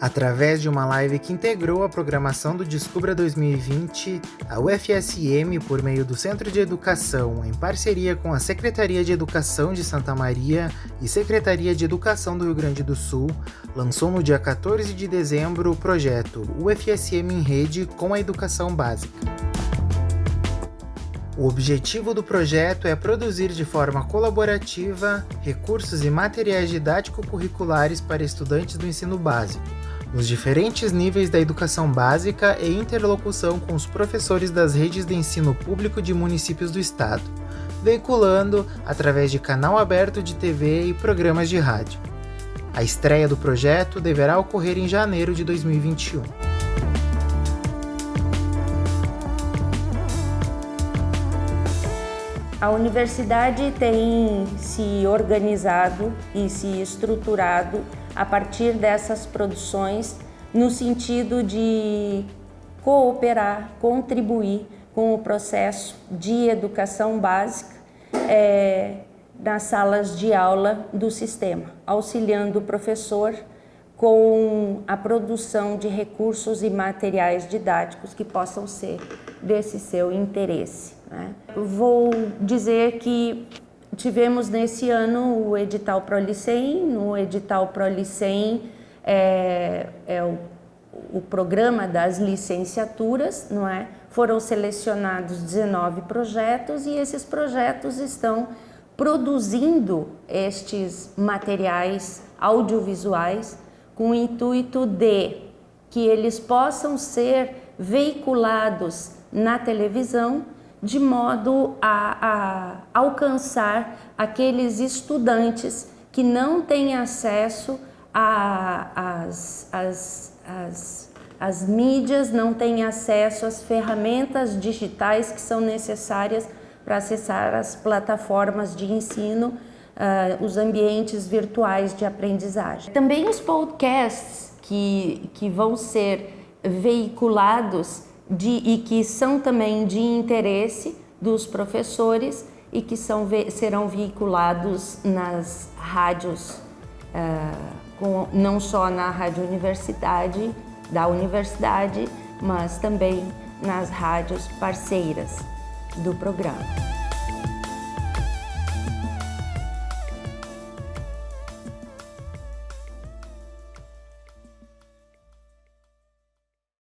Através de uma live que integrou a programação do Descubra 2020, a UFSM, por meio do Centro de Educação, em parceria com a Secretaria de Educação de Santa Maria e Secretaria de Educação do Rio Grande do Sul, lançou no dia 14 de dezembro o projeto UFSM em Rede com a Educação Básica. O objetivo do projeto é produzir de forma colaborativa recursos e materiais didático-curriculares para estudantes do ensino básico, nos diferentes níveis da educação básica e interlocução com os professores das redes de ensino público de municípios do estado, veiculando através de canal aberto de TV e programas de rádio. A estreia do projeto deverá ocorrer em janeiro de 2021. A universidade tem se organizado e se estruturado a partir dessas produções no sentido de cooperar, contribuir com o processo de educação básica é, nas salas de aula do sistema, auxiliando o professor com a produção de recursos e materiais didáticos que possam ser desse seu interesse. Né? Vou dizer que tivemos nesse ano o edital Prolicem, no edital Prolicem é, é o, o programa das licenciaturas, não é? Foram selecionados 19 projetos e esses projetos estão produzindo estes materiais audiovisuais com o intuito de que eles possam ser veiculados na televisão de modo a, a alcançar aqueles estudantes que não têm acesso às as, as, as mídias, não têm acesso às ferramentas digitais que são necessárias para acessar as plataformas de ensino, uh, os ambientes virtuais de aprendizagem. Também os podcasts que, que vão ser veiculados de, e que são também de interesse dos professores e que são, serão veiculados nas rádios, uh, com, não só na rádio universidade, da universidade, mas também nas rádios parceiras do programa.